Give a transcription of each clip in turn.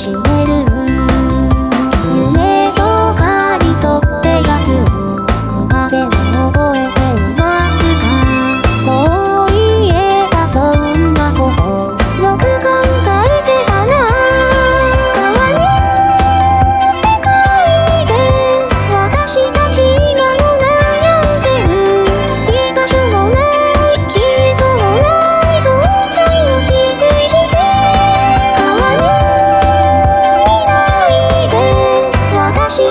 changing.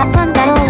だったんだろう